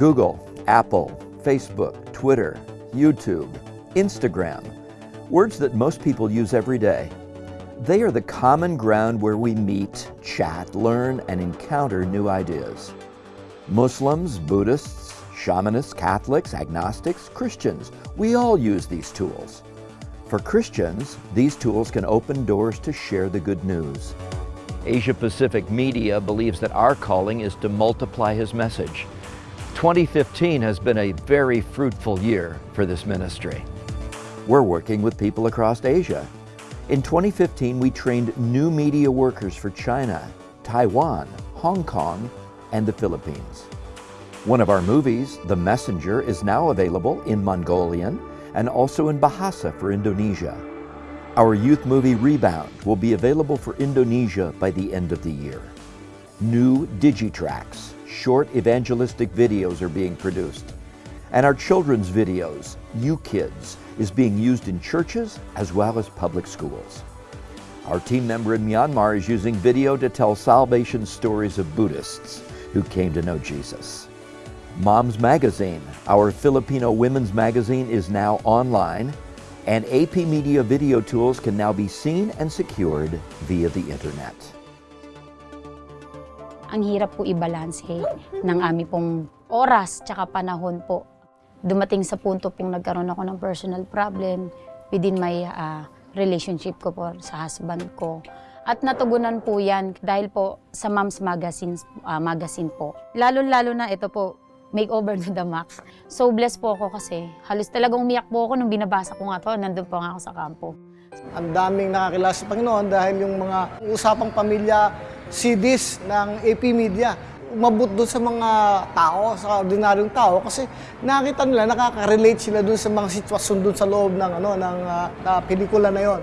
Google, Apple, Facebook, Twitter, YouTube, Instagram, words that most people use every day. They are the common ground where we meet, chat, learn, and encounter new ideas. Muslims, Buddhists, shamanists, Catholics, agnostics, Christians, we all use these tools. For Christians, these tools can open doors to share the good news. Asia Pacific Media believes that our calling is to multiply His message. 2015 has been a very fruitful year for this ministry. We're working with people across Asia. In 2015, we trained new media workers for China, Taiwan, Hong Kong, and the Philippines. One of our movies, The Messenger, is now available in Mongolian and also in Bahasa for Indonesia. Our youth movie Rebound will be available for Indonesia by the end of the year. New Digitracks, short evangelistic videos are being produced. And our children's videos, You Kids, is being used in churches as well as public schools. Our team member in Myanmar is using video to tell salvation stories of Buddhists who came to know Jesus. Mom's Magazine, our Filipino women's magazine, is now online, and AP Media video tools can now be seen and secured via the internet. Ang hirap po i-balance ng aming pong oras tsaka panahon po. Dumating sa punto pong nagkaroon ako ng personal problem within my ah, relationship ko po sa husband ko. At natugunan po yan dahil po sa Mom's Magazine, ah, magazine po. Lalo-lalo na ito po, makeover to the max. So blessed po ako kasi halos talagang umiyak po ako nung binabasa ko nga to. Nandun po nga ako sa kampo. Ang daming nakakilala sa Panginoon dahil yung mga usapang pamilya CDs ng AP Media umabot doon sa mga tao, sa ordinaryong tao kasi nakita nila, nakaka-relate sila doon sa mga sitwasyon doon sa loob ng ano ng ah, na pelikula na yon.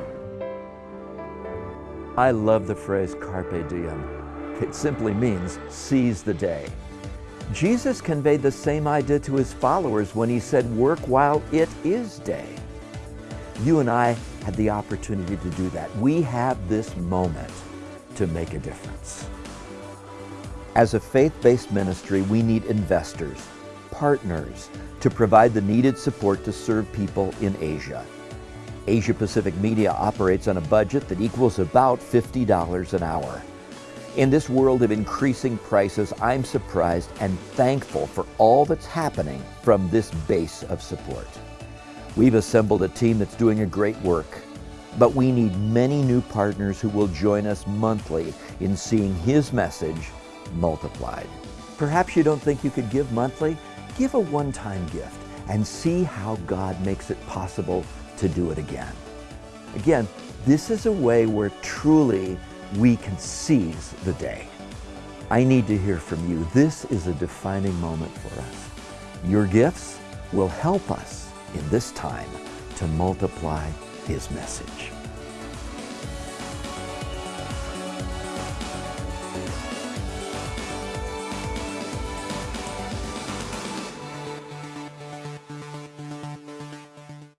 I love the phrase carpe diem. It simply means seize the day. Jesus conveyed the same idea to his followers when he said, Work while it is day. You and I had the opportunity to do that. We have this moment to make a difference. As a faith based ministry, we need investors, partners to provide the needed support to serve people in Asia. Asia Pacific Media operates on a budget that equals about $50 an hour. In this world of increasing prices, I'm surprised and thankful for all that's happening from this base of support. We've assembled a team that's doing a great work, but we need many new partners who will join us monthly in seeing His message multiplied. Perhaps you don't think you could give monthly? Give a one time gift and see how God makes it possible to do it again. Again, this is a way where truly we can seize the day. I need to hear from you. This is a defining moment for us. Your gifts will help us in this time to multiply His message.